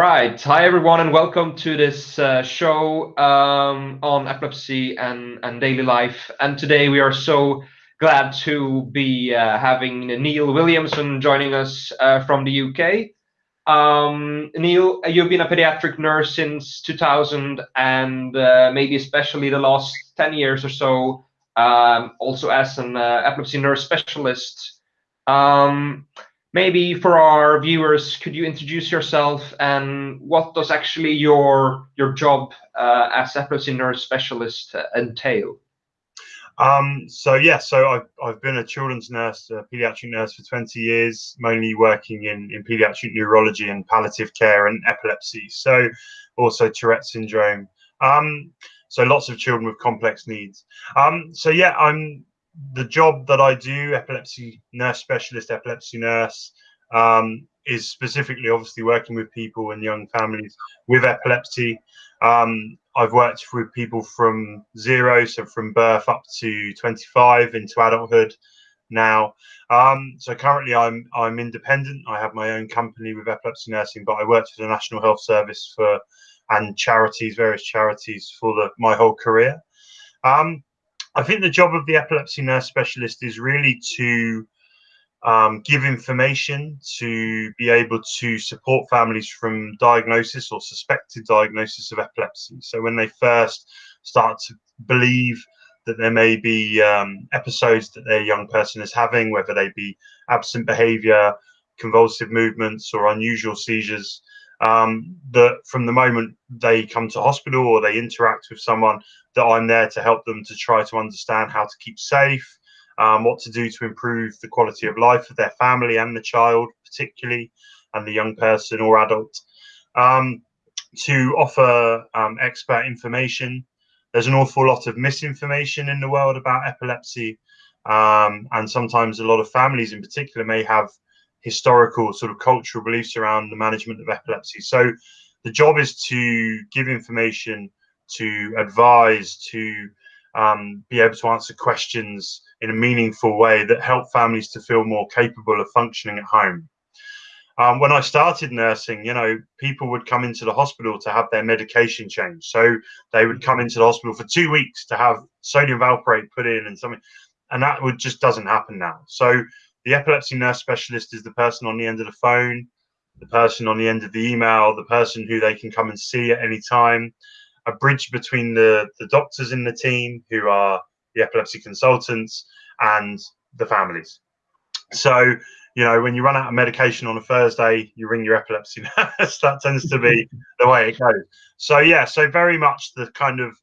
Right. Hi, everyone, and welcome to this uh, show um, on epilepsy and, and daily life. And today we are so glad to be uh, having Neil Williamson joining us uh, from the UK. Um, Neil, you've been a pediatric nurse since 2000 and uh, maybe especially the last 10 years or so, um, also as an uh, epilepsy nurse specialist. Maybe for our viewers, could you introduce yourself and what does actually your your job uh, as epilepsy nurse specialist uh, entail? Um, so yeah, so I've, I've been a children's nurse, a pediatric nurse for 20 years, mainly working in, in pediatric neurology and palliative care and epilepsy. So also Tourette syndrome. Um, so lots of children with complex needs. Um, so yeah, I'm the job that I do, epilepsy nurse specialist, epilepsy nurse, um, is specifically obviously working with people and young families with epilepsy. Um, I've worked with people from zero, so from birth up to 25 into adulthood now. Um, so currently I'm I'm independent. I have my own company with epilepsy nursing, but I worked for the National Health Service for and charities, various charities for the, my whole career. Um, I think the job of the epilepsy nurse specialist is really to um, give information to be able to support families from diagnosis or suspected diagnosis of epilepsy. So when they first start to believe that there may be um, episodes that their young person is having, whether they be absent behavior, convulsive movements, or unusual seizures, um, that from the moment they come to hospital or they interact with someone, that I'm there to help them to try to understand how to keep safe, um, what to do to improve the quality of life of their family and the child, particularly, and the young person or adult. Um, to offer um, expert information. There's an awful lot of misinformation in the world about epilepsy, um, and sometimes a lot of families, in particular, may have historical sort of cultural beliefs around the management of epilepsy. So the job is to give information, to advise, to um, be able to answer questions in a meaningful way that help families to feel more capable of functioning at home. Um, when I started nursing, you know, people would come into the hospital to have their medication changed. So they would come into the hospital for two weeks to have sodium valproate put in and something, and that would just doesn't happen now. So the epilepsy nurse specialist is the person on the end of the phone, the person on the end of the email, the person who they can come and see at any time, a bridge between the, the doctors in the team who are the epilepsy consultants and the families. So, you know, when you run out of medication on a Thursday, you ring your epilepsy nurse. that tends to be the way it goes. So, yeah, so very much the kind of,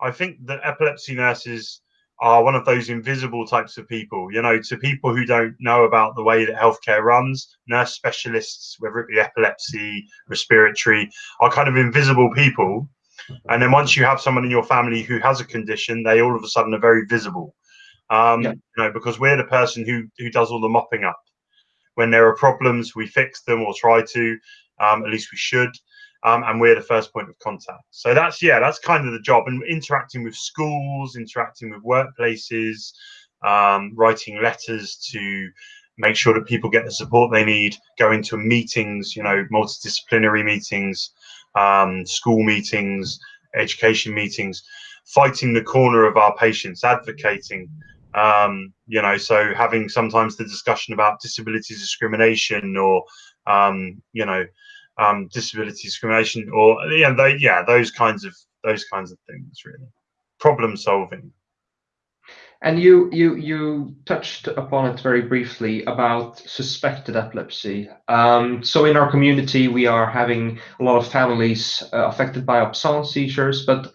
I think the epilepsy nurses are one of those invisible types of people. You know, to people who don't know about the way that healthcare runs, nurse specialists, whether it be epilepsy, respiratory, are kind of invisible people. And then once you have someone in your family who has a condition, they all of a sudden are very visible. Um, yeah. You know, because we're the person who who does all the mopping up. When there are problems, we fix them or try to. Um, at least we should um, and we're the first point of contact. So that's yeah, that's kind of the job, and interacting with schools, interacting with workplaces, um, writing letters to make sure that people get the support they need, going to meetings, you know, multidisciplinary meetings, um, school meetings, education meetings, fighting the corner of our patients, advocating. Um, you know, so having sometimes the discussion about disability discrimination or, um, you know, um, disability discrimination, or yeah, they, yeah, those kinds of those kinds of things, really. Problem solving. And you you you touched upon it very briefly about suspected epilepsy. Um, so in our community, we are having a lot of families uh, affected by absence seizures. But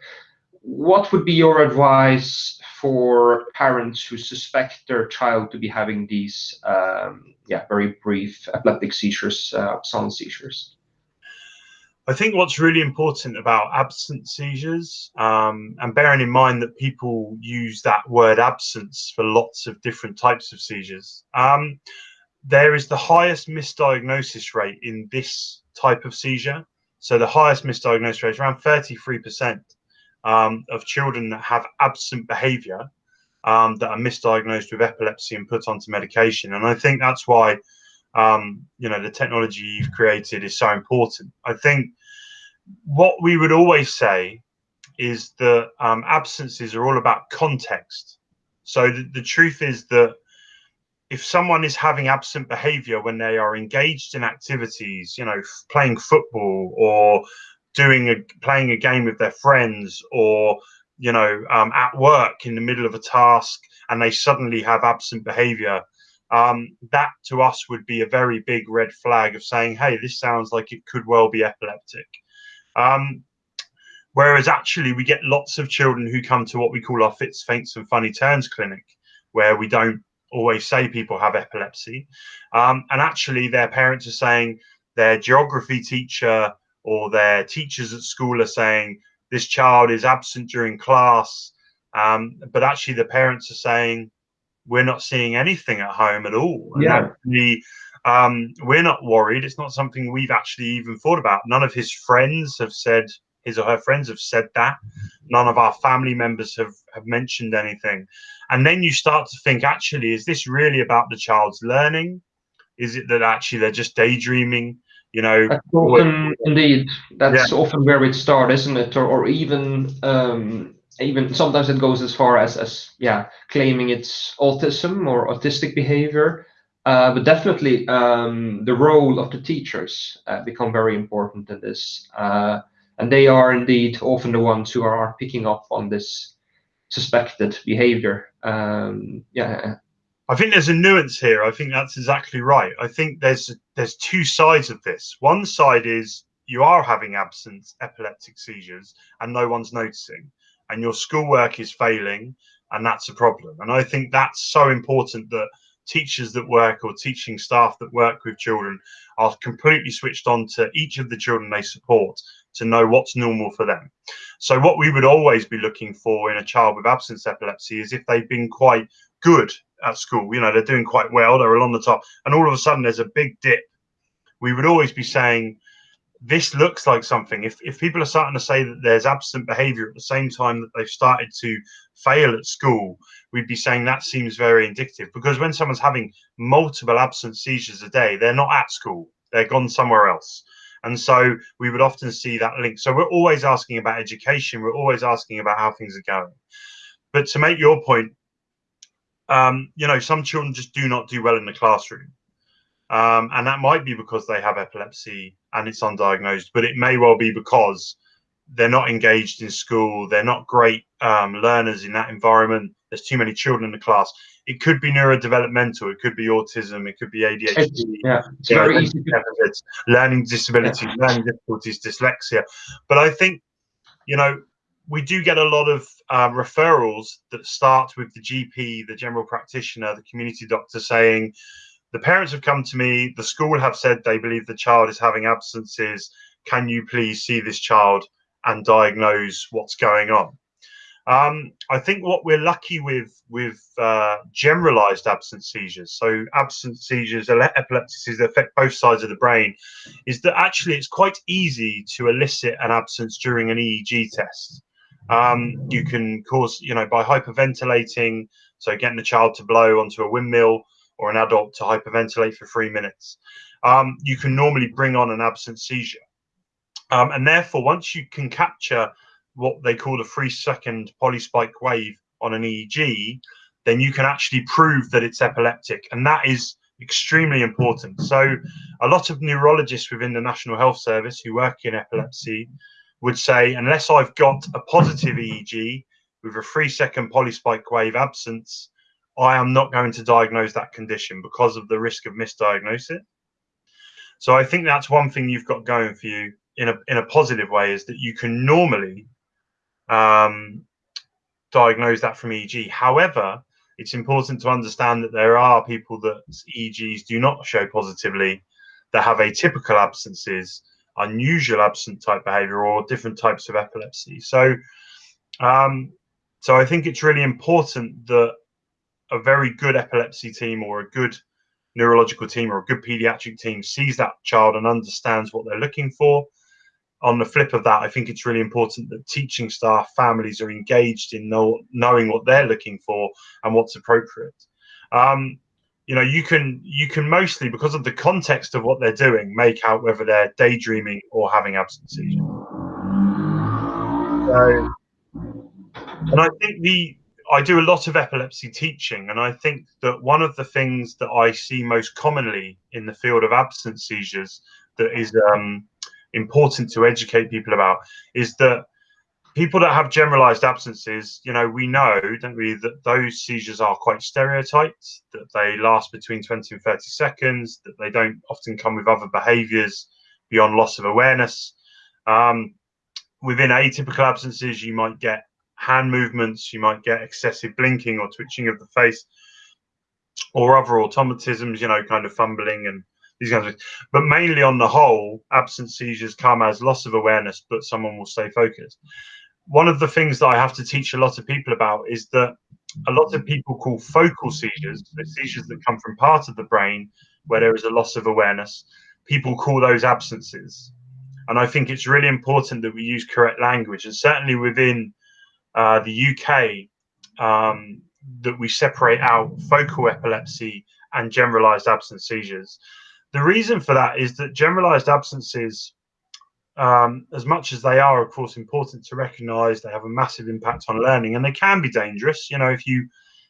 what would be your advice for parents who suspect their child to be having these, um, yeah, very brief epileptic seizures, uh, absence seizures? I think what's really important about absent seizures, um, and bearing in mind that people use that word absence for lots of different types of seizures, um, there is the highest misdiagnosis rate in this type of seizure. So the highest misdiagnosis rate is around 33% um, of children that have absent behavior um, that are misdiagnosed with epilepsy and put onto medication. And I think that's why um, you know, the technology you've created is so important. I think what we would always say is that um, absences are all about context. So the, the truth is that if someone is having absent behavior when they are engaged in activities, you know, playing football or doing a playing a game with their friends or you know um, at work in the middle of a task and they suddenly have absent behavior um, that to us would be a very big red flag of saying hey this sounds like it could well be epileptic. Um, whereas actually we get lots of children who come to what we call our fits faints and funny turns clinic where we don't always say people have epilepsy. Um, and actually their parents are saying their geography teacher or their teachers at school are saying this child is absent during class, um, but actually the parents are saying we're not seeing anything at home at all. And yeah. actually, um, we're not worried. It's not something we've actually even thought about. None of his friends have said his or her friends have said that. None of our family members have have mentioned anything. And then you start to think, actually, is this really about the child's learning? Is it that actually they're just daydreaming? you know that's often indeed that's yeah. often where it starts isn't it or, or even um, even sometimes it goes as far as as yeah claiming it's autism or autistic behavior uh, but definitely um, the role of the teachers uh, become very important in this uh, and they are indeed often the ones who are picking up on this suspected behavior um, yeah I think there's a nuance here. I think that's exactly right. I think there's there's two sides of this. One side is you are having absent epileptic seizures and no one's noticing, and your schoolwork is failing, and that's a problem. And I think that's so important that teachers that work or teaching staff that work with children are completely switched on to each of the children they support to know what's normal for them. So what we would always be looking for in a child with absence epilepsy is if they've been quite good at school. You know, they're doing quite well, they're along the top, and all of a sudden there's a big dip. We would always be saying, this looks like something. If, if people are starting to say that there's absent behavior at the same time that they've started to fail at school, we'd be saying that seems very indicative because when someone's having multiple absent seizures a day, they're not at school, they're gone somewhere else. And so we would often see that link. So we're always asking about education, we're always asking about how things are going. But to make your point, um, you know, some children just do not do well in the classroom. Um, and that might be because they have epilepsy and it's undiagnosed, but it may well be because they're not engaged in school, they're not great um, learners in that environment. There's too many children in the class. It could be neurodevelopmental, it could be autism, it could be ADHD, yeah, it's very easy. Deficits, learning disabilities, yeah. learning difficulties, dyslexia. But I think, you know, we do get a lot of um, referrals that start with the GP, the general practitioner, the community doctor saying, the parents have come to me, the school have said they believe the child is having absences. Can you please see this child and diagnose what's going on? Um, I think what we're lucky with with uh, generalized absence seizures, so absence seizures, epilepsies that affect both sides of the brain, is that actually it's quite easy to elicit an absence during an EEG test. Um, you can cause, you know, by hyperventilating, so getting the child to blow onto a windmill or an adult to hyperventilate for three minutes, um, you can normally bring on an absent seizure. Um, and therefore, once you can capture what they call a three second polyspike wave on an EEG, then you can actually prove that it's epileptic. And that is extremely important. So, a lot of neurologists within the National Health Service who work in epilepsy would say, unless I've got a positive EEG with a three second polyspike wave absence, I am not going to diagnose that condition because of the risk of misdiagnosis. So I think that's one thing you've got going for you in a in a positive way is that you can normally um, diagnose that from EEG. However, it's important to understand that there are people that EEGs do not show positively that have atypical absences unusual absent type behavior or different types of epilepsy. So, um, so I think it's really important that a very good epilepsy team or a good neurological team or a good pediatric team sees that child and understands what they're looking for. On the flip of that, I think it's really important that teaching staff, families are engaged in know, knowing what they're looking for and what's appropriate. Um, you know you can you can mostly because of the context of what they're doing make out whether they're daydreaming or having absence seizure so and i think the i do a lot of epilepsy teaching and i think that one of the things that i see most commonly in the field of absence seizures that is um, important to educate people about is that people that have generalized absences, you know, we know, don't we, that those seizures are quite stereotyped, that they last between 20 and 30 seconds, that they don't often come with other behaviors beyond loss of awareness. Um, within atypical absences, you might get hand movements, you might get excessive blinking or twitching of the face, or other automatisms, you know, kind of fumbling and these kinds of things. But mainly on the whole, absence seizures come as loss of awareness, but someone will stay focused one of the things that I have to teach a lot of people about is that a lot of people call focal seizures, the seizures that come from part of the brain where there is a loss of awareness, people call those absences. And I think it's really important that we use correct language, and certainly within uh, the UK, um, that we separate out focal epilepsy and generalized absence seizures. The reason for that is that generalized absences um, as much as they are, of course, important to recognise, they have a massive impact on learning, and they can be dangerous. You know, if you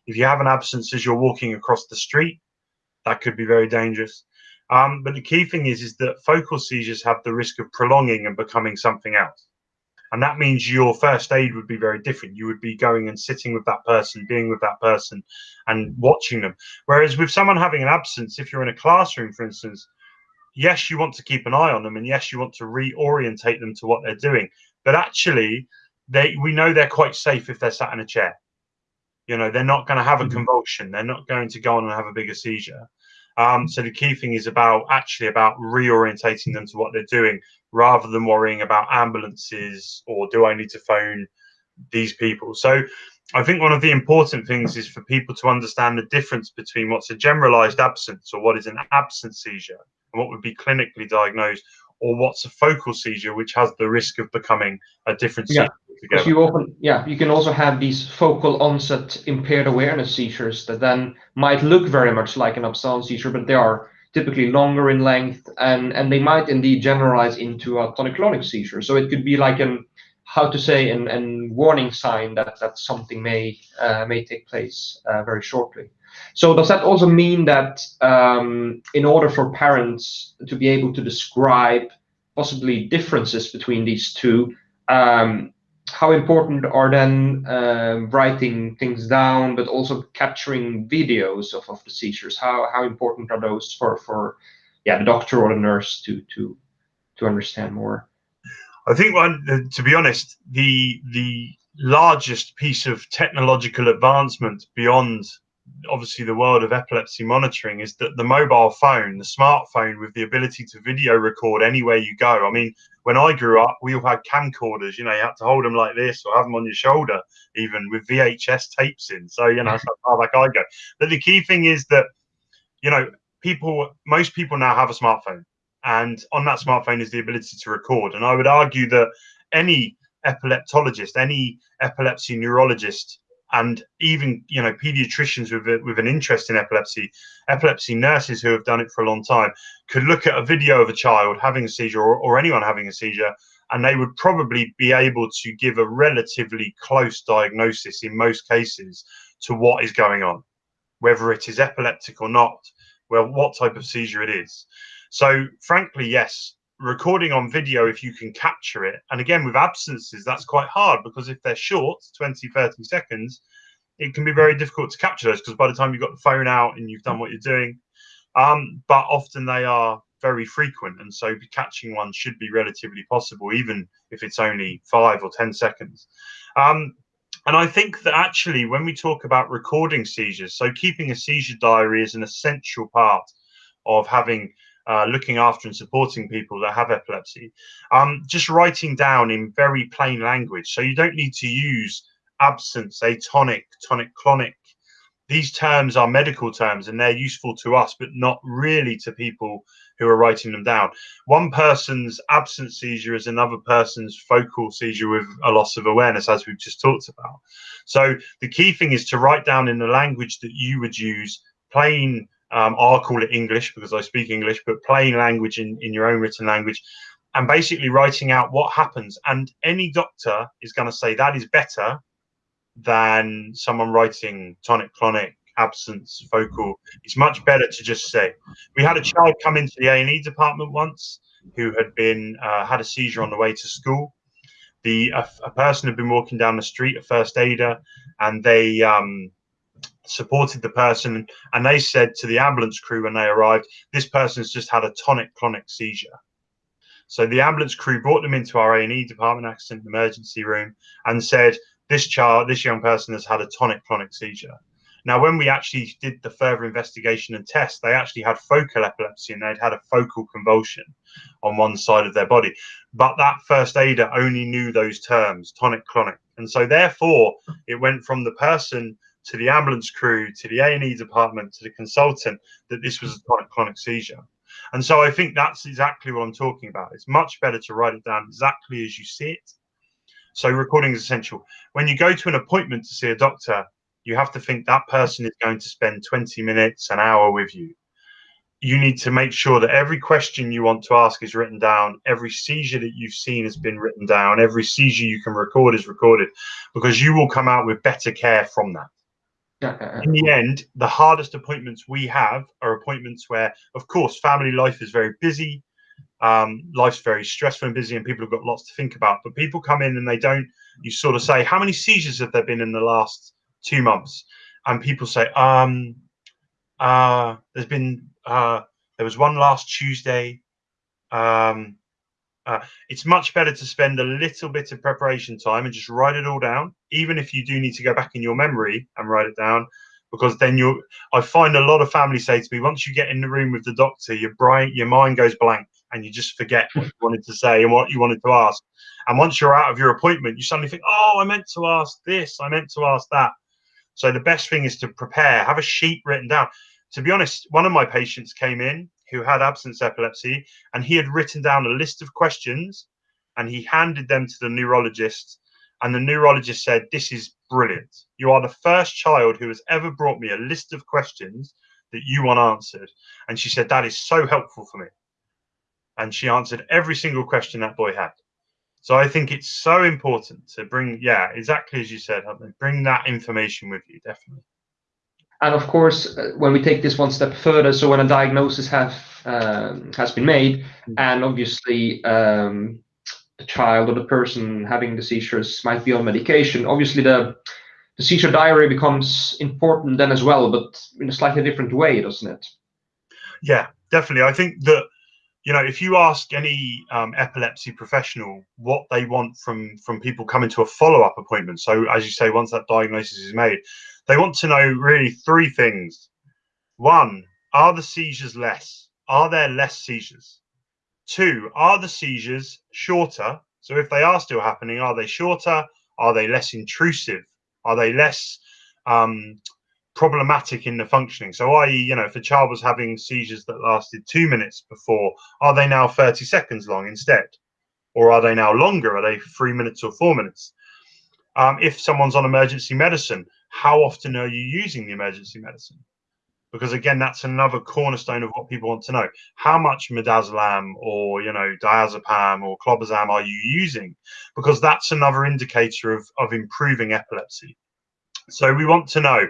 if you have an absence as you're walking across the street, that could be very dangerous. Um, but the key thing is, is that focal seizures have the risk of prolonging and becoming something else. And that means your first aid would be very different. You would be going and sitting with that person, being with that person, and watching them. Whereas with someone having an absence, if you're in a classroom, for instance, yes, you want to keep an eye on them, and yes, you want to reorientate them to what they're doing. But actually, they we know they're quite safe if they're sat in a chair. You know, they're not going to have a mm-hmm. convulsion. They're not going to go on and have a bigger seizure. Um, so the key thing is about actually about reorientating them to what they're doing, rather than worrying about ambulances or do I need to phone these people. So I think one of the important things is for people to understand the difference between what's a generalized absence or what is an absence seizure and what would be clinically diagnosed, or what's a focal seizure, which has the risk of becoming a different yeah. seizure. You often, yeah, you can also have these focal onset impaired awareness seizures that then might look very much like an absence seizure, but they are typically longer in length and and they might indeed generalize into a tonic-clonic seizure. So it could be like an how to say an, an warning sign that that something may uh, may take place uh, very shortly. So does that also mean that um, in order for parents to be able to describe possibly differences between these two, um, how important are then uh, writing things down, but also capturing videos of, of the seizures? How how important are those for for yeah the doctor or the nurse to to to understand more? I think one, uh, to be honest, the the largest piece of technological advancement beyond obviously the world of epilepsy monitoring is that the mobile phone, the smartphone with the ability to video record anywhere you go. I mean, when I grew up, we all had camcorders, you know, you had to hold them like this or have them on your shoulder, even with VHS tapes in. So, you know, that's how back I go. But the key thing is that, you know, people, most people now have a smartphone. And on that smartphone is the ability to record. And I would argue that any epileptologist, any epilepsy neurologist and even you know pediatricians with a, with an interest in epilepsy, epilepsy nurses who have done it for a long time could look at a video of a child having a seizure or, or anyone having a seizure, and they would probably be able to give a relatively close diagnosis in most cases to what is going on, whether it is epileptic or not, well, what type of seizure it is. So, frankly, yes, recording on video if you can capture it. And again with absences that's quite hard because if they're short 20 30 seconds it can be very difficult to capture those because by the time you've got the phone out and you've done what you're doing um, but often they are very frequent. And so catching one should be relatively possible even if it's only five or ten seconds. Um, and i think that actually when we talk about recording seizures so keeping a seizure diary is an essential part of having uh, looking after and supporting people that have epilepsy. Um, just writing down in very plain language. So you don't need to use absence, atonic, tonic clonic. These terms are medical terms and they're useful to us, but not really to people who are writing them down. One person's absence seizure is another person's focal seizure with a loss of awareness, as we've just talked about. So the key thing is to write down in the language that you would use plain Um, I'll call it English because I speak English, but plain language in, in your own written language, and basically writing out what happens. And any doctor is going to say that is better than someone writing tonic clonic absence focal it's much better to just say. We had a child come into the a&e department once who had been uh, had a seizure on the way to school. The a, a, person had been walking down the street a first aider and they um, supported the person and they said to the ambulance crew when they arrived this person's just had a tonic clonic seizure so the ambulance crew brought them into our A&E department accident emergency room and said this child, this young person has had a tonic clonic seizure. Now, when we actually did the further investigation and test, they actually had focal epilepsy and they'd had a focal convulsion on one side of their body. But that first aider only knew those terms, tonic clonic. And so therefore it went from the person to the ambulance crew, to the A&E department, to the consultant, that this was a tonic clonic seizure. And so I think that's exactly what I'm talking about. It's much better to write it down exactly as you see it so recording is essential. When you go to an appointment to see a doctor, you have to think that person is going to spend 20 minutes, an hour with you. You need to make sure that every question you want to ask is written down, every seizure that you've seen has been written down, every seizure you can record is recorded, because you will come out with better care from that. In the end, the hardest appointments we have are appointments where, of course, family life is very busy um, life's very stressful and busy and people have got lots to think about but people come in and they don't you sort of say how many seizures have there been in the last two months? And people say um uh there's been uh there was one last tuesday um uh, it's much better to spend a little bit of preparation time and just write it all down even if you do need to go back in your memory and write it down because then you i find a lot of families say to me once you get in the room with the doctor your brain your mind goes blank and you just forget what you wanted to say and what you wanted to ask. And once you're out of your appointment, you suddenly think, oh, I meant to ask this, I meant to ask that. So the best thing is to prepare, have a sheet written down. To be honest, one of my patients came in who had absence epilepsy and he had written down a list of questions and he handed them to the neurologist. And the neurologist said, This is brilliant. You are the first child who has ever brought me a list of questions that you want answered. And she said, That is so helpful for me and she answered every single question that boy had. So I think it's so important to bring, yeah, exactly as you said, bring that information with you, definitely. And of course, uh, when we take this one step further, so when a diagnosis have um, has been made, mm-hmm. and obviously um, the child or the person having the seizures might be on medication, obviously the the seizure diary becomes important then as well, but in a slightly different way, doesn't it? Yeah, definitely. I think that you know, if you ask any um, epilepsy professional what they want from from people coming to a follow up appointment, so as you say, once that diagnosis is made, they want to know really three things. One, are the seizures less? Are there less seizures? Two, are the seizures shorter? So if they are still happening, are they shorter? Are they less intrusive? Are they less um, problematic in the functioning. So, i.e., you know, if a child was having seizures that lasted two minutes before, are they now 30 seconds long instead? Or are they now longer? Are they three minutes or four minutes? Um, if someone's on emergency medicine, how often are you using the emergency medicine? Because again, that's another cornerstone of what people want to know. How much midazolam or you know diazepam or clobazam are you using? Because that's another indicator of, of improving epilepsy. So we want to know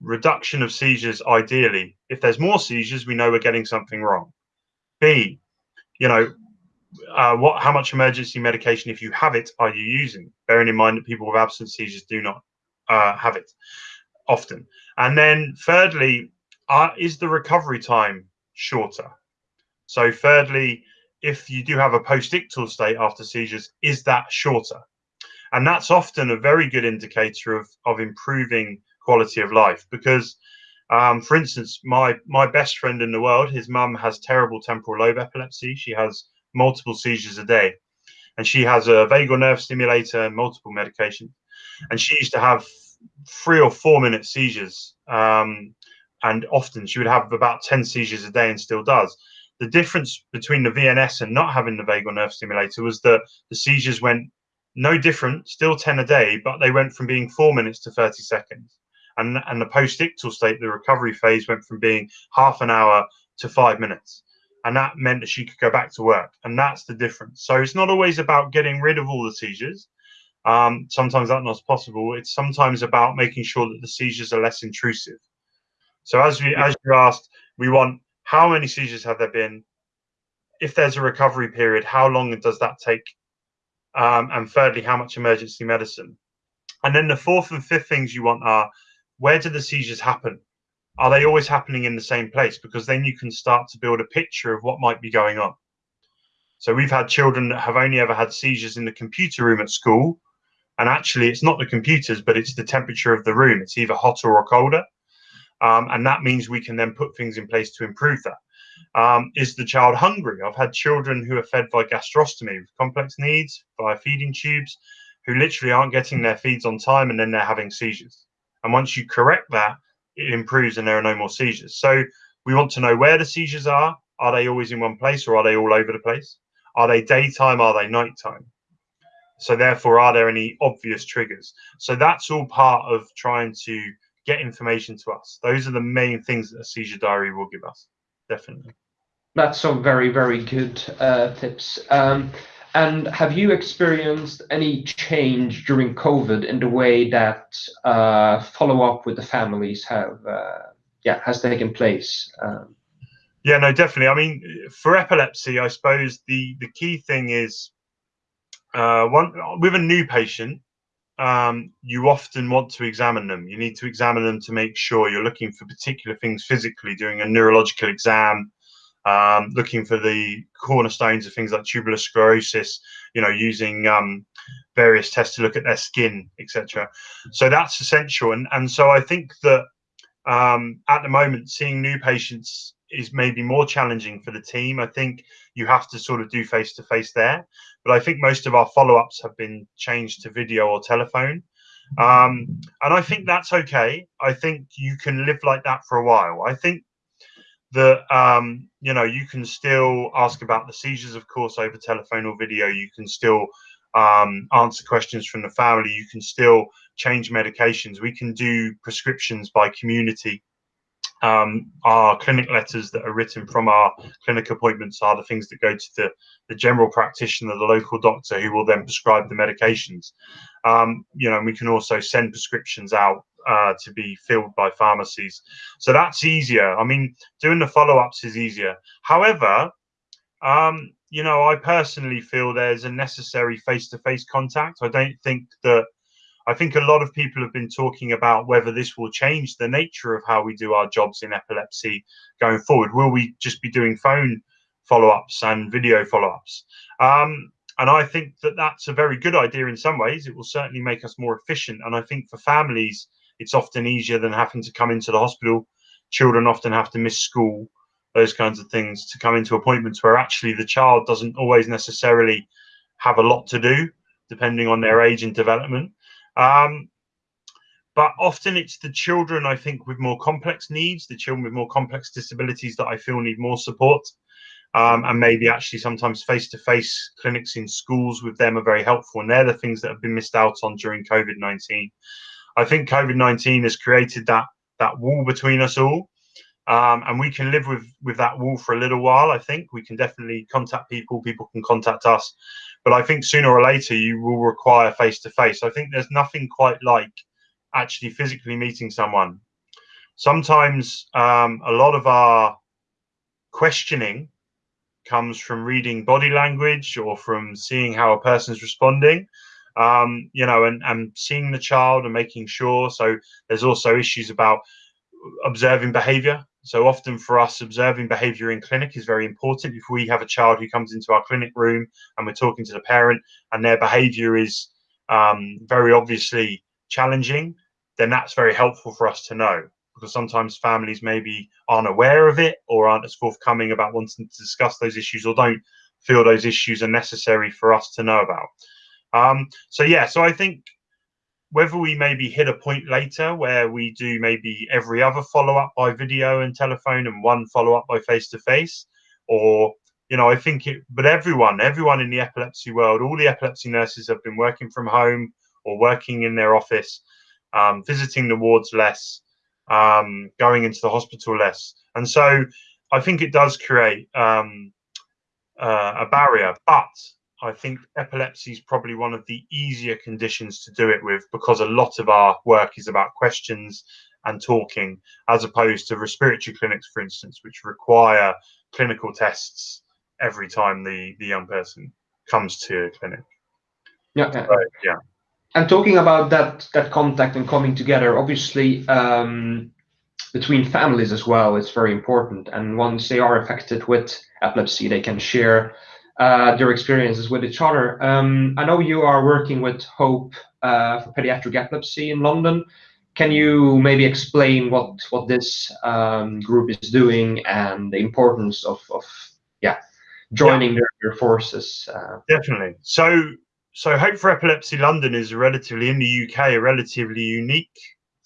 reduction of seizures ideally. If there's more seizures, we know we're getting something wrong. B, you know, uh, what how much emergency medication, if you have it, are you using? Bearing in mind that people with absence seizures do not uh, have it often. And then thirdly, uh, is the recovery time shorter? So thirdly, if you do have a post-ictal state after seizures, is that shorter? And that's often a very good indicator of, of improving quality of life because um, for instance my my best friend in the world his mum has terrible temporal lobe epilepsy she has multiple seizures a day and she has a vagal nerve stimulator and multiple medications and she used to have three or four minute seizures um, and often she would have about 10 seizures a day and still does the difference between the vns and not having the vagal nerve stimulator was that the seizures went no different still 10 a day but they went from being four minutes to 30 seconds and and the post-ictal state, the recovery phase, went from being half an hour to five minutes, and that meant that she could go back to work, and that's the difference. So it's not always about getting rid of all the seizures. Um, sometimes that's not possible. It's sometimes about making sure that the seizures are less intrusive. So as we as you asked, we want how many seizures have there been? If there's a recovery period, how long does that take? Um, and thirdly, how much emergency medicine? And then the fourth and fifth things you want are where do the seizures happen? Are they always happening in the same place? Because then you can start to build a picture of what might be going on. So we've had children that have only ever had seizures in the computer room at school. And actually, it's not the computers, but it's the temperature of the room. It's either hotter or colder. Um, and that means we can then put things in place to improve that. Um, is the child hungry? I've had children who are fed by gastrostomy with complex needs, via feeding tubes, who literally aren't getting their feeds on time and then they're having seizures. And once you correct that, it improves and there are no more seizures. So we want to know where the seizures are. Are they always in one place or are they all over the place? Are they daytime? Are they nighttime? So therefore, are there any obvious triggers? So that's all part of trying to get information to us. Those are the main things that a seizure diary will give us. Definitely. That's some very, very good uh, tips. Um, and have you experienced any change during COVID in the way that uh, follow up with the families have, uh, yeah, has taken place? Um, yeah, no, definitely. I mean, for epilepsy, I suppose the the key thing is uh, one with a new patient, um, you often want to examine them. You need to examine them to make sure you're looking for particular things physically, doing a neurological exam, um, looking for the cornerstones of things like tuberous sclerosis, you know, using um, various tests to look at their skin, etc. So that's essential. And, and so I think that um, at the moment, seeing new patients is maybe more challenging for the team. I think you have to sort of do face to face there. But I think most of our follow ups have been changed to video or telephone. Um, and I think that's okay. I think you can live like that for a while. I think that um, you know you can still ask about the seizures, of course, over telephone or video. You can still um, answer questions from the family. You can still change medications. We can do prescriptions by community um, our clinic letters that are written from our clinic appointments are the things that go to the, the general practitioner, the local doctor, who will then prescribe the medications. Um, you know, we can also send prescriptions out uh, to be filled by pharmacies. So that's easier. I mean, doing the follow ups is easier. However, um, you know, I personally feel there's a necessary face to face contact. I don't think that I think a lot of people have been talking about whether this will change the nature of how we do our jobs in epilepsy going forward. Will we just be doing phone follow ups and video follow ups? Um, and I think that that's a very good idea in some ways. It will certainly make us more efficient. And I think for families, it's often easier than having to come into the hospital. Children often have to miss school, those kinds of things, to come into appointments where actually the child doesn't always necessarily have a lot to do, depending on their age and development. Um, but often it's the children, I think, with more complex needs, the children with more complex disabilities that I feel need more support. Um, and maybe actually sometimes face-to-face clinics in schools with them are very helpful. And they're the things that have been missed out on during COVID-19. I think COVID-19 has created that that wall between us all. Um, and we can live with with that wall for a little while. I think we can definitely contact people. People can contact us, but I think sooner or later you will require face to face. I think there's nothing quite like actually physically meeting someone. Sometimes um, a lot of our questioning comes from reading body language or from seeing how a person's responding. Um, you know, and, and seeing the child and making sure. So there's also issues about observing behavior so often for us, observing behavior in clinic is very important. If we have a child who comes into our clinic room and we're talking to the parent and their behavior is um, very obviously challenging, then that's very helpful for us to know because sometimes families maybe aren't aware of it or aren't as forthcoming about wanting to discuss those issues or don't feel those issues are necessary for us to know about. Um, so yeah, so I think whether we maybe hit a point later where we do maybe every other follow up by video and telephone and one follow up by face to face, or you know, I think it, but everyone, everyone in the epilepsy world, all the epilepsy nurses have been working from home or working in their office. um, visiting the wards less, um, going into the hospital less. And so I think it does create um, uh, a barrier, but I think epilepsy is probably one of the easier conditions to do it with because a lot of our work is about questions and talking, as opposed to respiratory clinics, for instance, which require clinical tests every time the, the young person comes to a clinic. Yeah. yeah. So, yeah. And talking about that that contact and coming together, obviously um, between families as well, it's very important. And once they are affected with epilepsy, they can share uh, their experiences with each other. Um, I know you are working with Hope uh, for Pediatric Epilepsy in London. Can you maybe explain what what this um, group is doing and the importance of, of yeah joining yeah. Their, their, forces? Uh, Definitely. So so Hope for Epilepsy London is relatively in the UK a relatively unique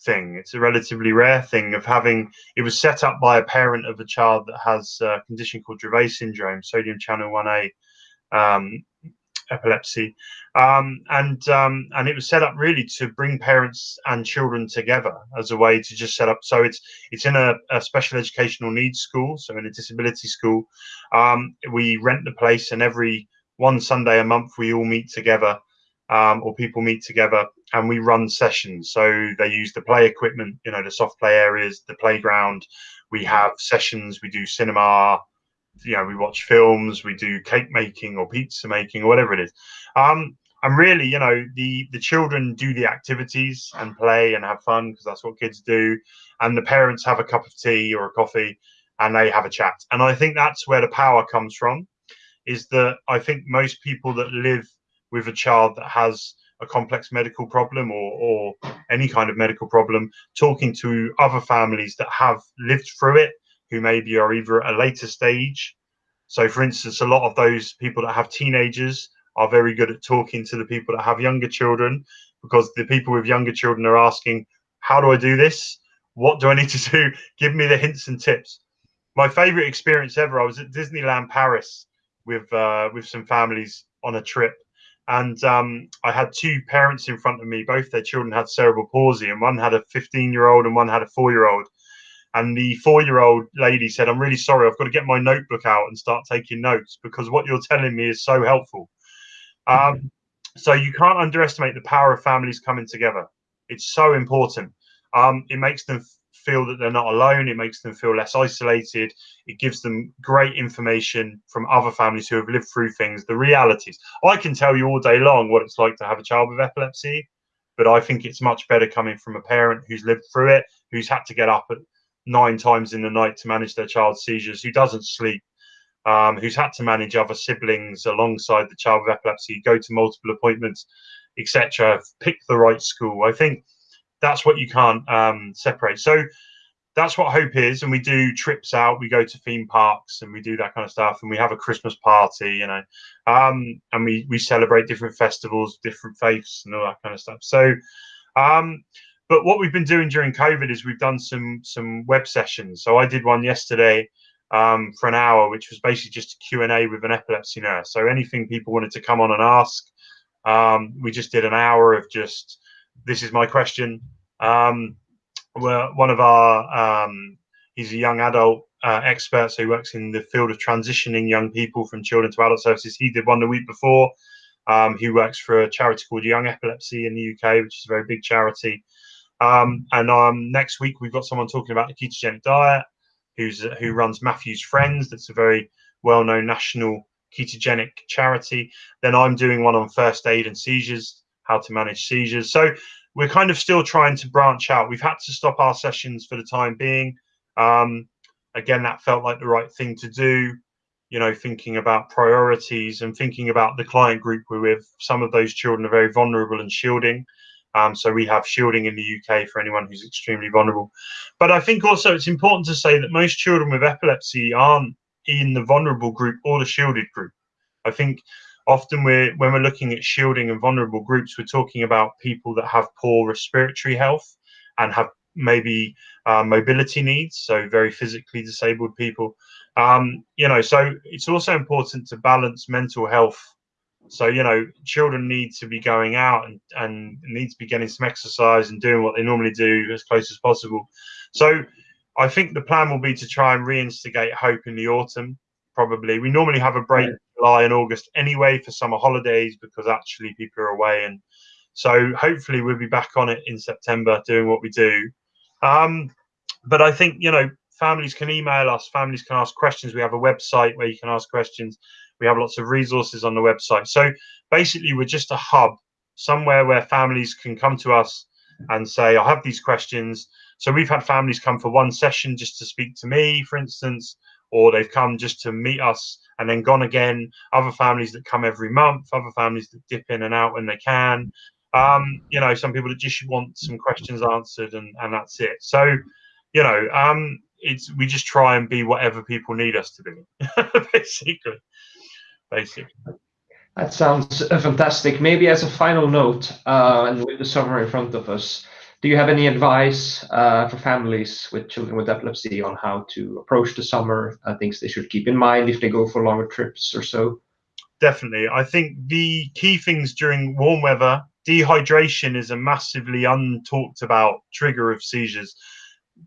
thing. It's a relatively rare thing of having. It was set up by a parent of a child that has a condition called Dravet syndrome, sodium channel one A um, epilepsy, um, and um, and it was set up really to bring parents and children together as a way to just set up. So it's it's in a, a special educational needs school, so in a disability school. Um, we rent the place, and every one Sunday a month we all meet together um, or people meet together and we run sessions. So they use the play equipment, you know, the soft play areas, the playground. We have sessions, we do cinema, you know, we watch films, we do cake making or pizza making or whatever it is. Um, and really, you know, the the children do the activities and play and have fun because that's what kids do, and the parents have a cup of tea or a coffee and they have a chat. And I think that's where the power comes from, is that I think most people that live with a child that has a complex medical problem or, or any kind of medical problem, talking to other families that have lived through it, who maybe are either at a later stage. So, for instance, a lot of those people that have teenagers are very good at talking to the people that have younger children because the people with younger children are asking, How do I do this? What do I need to do? Give me the hints and tips. My favorite experience ever, I was at Disneyland Paris with uh, with some families on a trip and um, I had two parents in front of me. Both their children had cerebral palsy, and one had a 15 year old and one had a four year old. And the four year old lady said, I'm really sorry, I've got to get my notebook out and start taking notes because what you're telling me is so helpful. Um, so you can't underestimate the power of families coming together. It's so important. Um, it makes them feel that they're not alone. It makes them feel less isolated. It gives them great information from other families who have lived through things, the realities. I can tell you all day long what it's like to have a child with epilepsy, but I think it's much better coming from a parent who's lived through it, who's had to get up at nine times in the night to manage their child's seizures, who doesn't sleep, um, who's had to manage other siblings alongside the child with epilepsy, go to multiple appointments, etc., pick the right school. I think that's what you can't um, separate. So that's what hope is, and we do trips out. We go to theme parks and we do that kind of stuff, and we have a Christmas party, you know, um, and we we celebrate different festivals, different faiths, and all that kind of stuff. So, um, but what we've been doing during COVID is we've done some some web sessions. So I did one yesterday um, for an hour, which was basically just a Q and A with an epilepsy nurse. So anything people wanted to come on and ask, um, we just did an hour of just this is my question. Um, well, one of our um, he's a young adult uh, expert, so he works in the field of transitioning young people from children to adult services. He did one the week before. Um, he works for a charity called Young Epilepsy in the UK, which is a very big charity. Um, and um, next week we've got someone talking about the ketogenic diet, who's who runs Matthew's Friends. That's a very well-known national ketogenic charity. Then I'm doing one on first aid and seizures how to manage seizures. So we're kind of still trying to branch out. We've had to stop our sessions for the time being. Um, again, that felt like the right thing to do. You know, thinking about priorities and thinking about the client group we're with. Some of those children are very vulnerable and shielding. Um, so we have shielding in the UK for anyone who's extremely vulnerable. But I think also it's important to say that most children with epilepsy aren't in the vulnerable group or the shielded group. I think often we're when we're looking at shielding and vulnerable groups we're talking about people that have poor respiratory health and have maybe uh, mobility needs so very physically disabled people um, you know so it's also important to balance mental health So you know, children need to be going out and and need to be getting some exercise and doing what they normally do as close as possible. So I think the plan will be to try and reinstigate hope in the autumn. Probably, we normally have a break July and August anyway for summer holidays because actually people are away, and so hopefully we'll be back on it in September doing what we do. Um, but I think you know families can email us, families can ask questions. We have a website where you can ask questions. We have lots of resources on the website. So basically, we're just a hub, somewhere where families can come to us and say, I have these questions. So we've had families come for one session just to speak to me, for instance, or they've come just to meet us and then gone again. Other families that come every month, other families that dip in and out when they can. Um, you know, some people that just want some questions answered and, and that's it. So, you know, um, it's we just try and be whatever people need us to be, basically. Basically. That sounds fantastic. Maybe as a final note, uh, and with the summer in front of us, do you have any advice uh, for families with children with epilepsy on how to approach the summer? Uh, things they should keep in mind if they go for longer trips or so? Definitely. I think the key things during warm weather, dehydration is a massively untalked about trigger of seizures.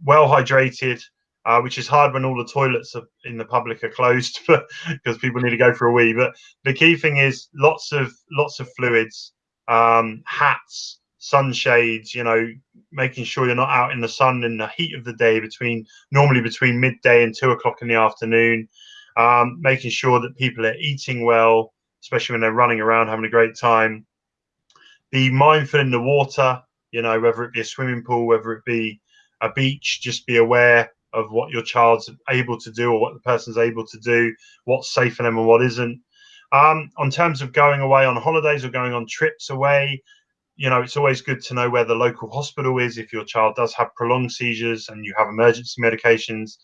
Well hydrated, uh, which is hard when all the toilets are, in the public are closed because people need to go for a wee. But the key thing is lots of lots of fluids, um, hats, sunshades. You know, making sure you're not out in the sun in the heat of the day between normally between midday and two o'clock in the afternoon. Um, making sure that people are eating well, especially when they're running around having a great time. Be mindful in the water. You know, whether it be a swimming pool, whether it be a beach, just be aware of what your child's able to do or what the person's able to do, what's safe for them and what isn't. Um, on terms of going away on holidays or going on trips away, you know, it's always good to know where the local hospital is if your child does have prolonged seizures and you have emergency medications,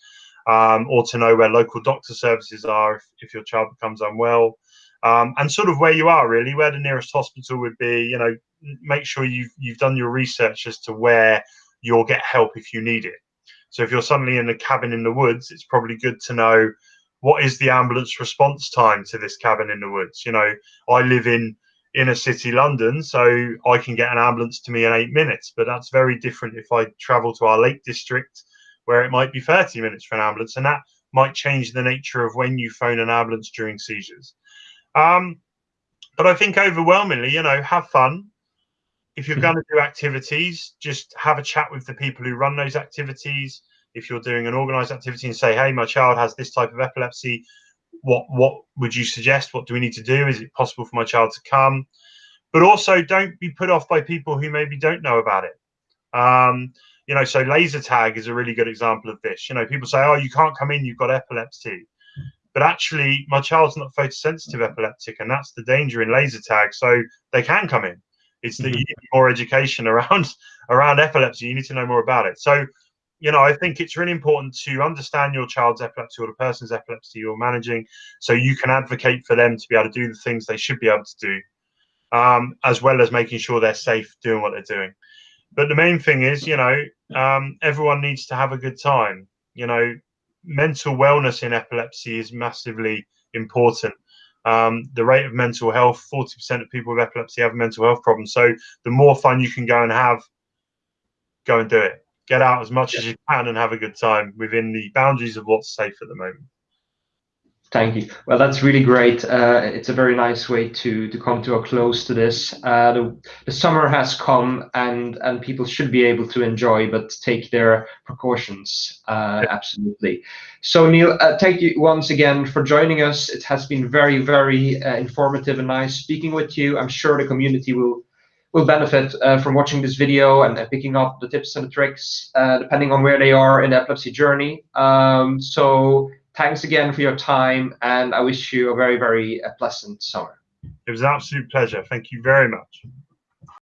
um, or to know where local doctor services are if, if your child becomes unwell. Um, and sort of where you are really, where the nearest hospital would be. You know, make sure you've you've done your research as to where you'll get help if you need it. So if you're suddenly in a cabin in the woods, it's probably good to know what is the ambulance response time to this cabin in the woods. You know, I live in inner city London, so I can get an ambulance to me in eight minutes, but that's very different if I travel to our Lake District, where it might be 30 minutes for an ambulance, and that might change the nature of when you phone an ambulance during seizures. Um, but I think overwhelmingly, you know, have fun, if you're going to do activities, just have a chat with the people who run those activities. If you're doing an organized activity and say, hey, my child has this type of epilepsy, what what would you suggest? What do we need to do? Is it possible for my child to come? But also don't be put off by people who maybe don't know about it. Um, you know, so laser tag is a really good example of this. You know, people say, oh, you can't come in, you've got epilepsy. But actually, my child's not photosensitive epileptic, and that's the danger in laser tag. So they can come in. It's that mm-hmm. you need more education around around epilepsy. You need to know more about it. So, you know, I think it's really important to understand your child's epilepsy or the person's epilepsy you're managing, so you can advocate for them to be able to do the things they should be able to do, um, as well as making sure they're safe doing what they're doing. But the main thing is, you know, um, everyone needs to have a good time. You know, mental wellness in epilepsy is massively important um, the rate of mental health 40% of people with epilepsy have mental health problems so the more fun you can go and have go and do it get out as much yeah. as you can and have a good time within the boundaries of what's safe at the moment Thank you. Well, that's really great. Uh, it's a very nice way to to come to a close to this. Uh, the, the summer has come, and and people should be able to enjoy, but take their precautions. Uh, absolutely. So, Neil, uh, thank you once again for joining us. It has been very, very uh, informative and nice speaking with you. I'm sure the community will will benefit uh, from watching this video and picking up the tips and the tricks, depending on where they are in the epilepsy journey. Um, so thanks again for your time, and I wish you a very, very uh, pleasant summer. It was an absolute pleasure. Thank you very much.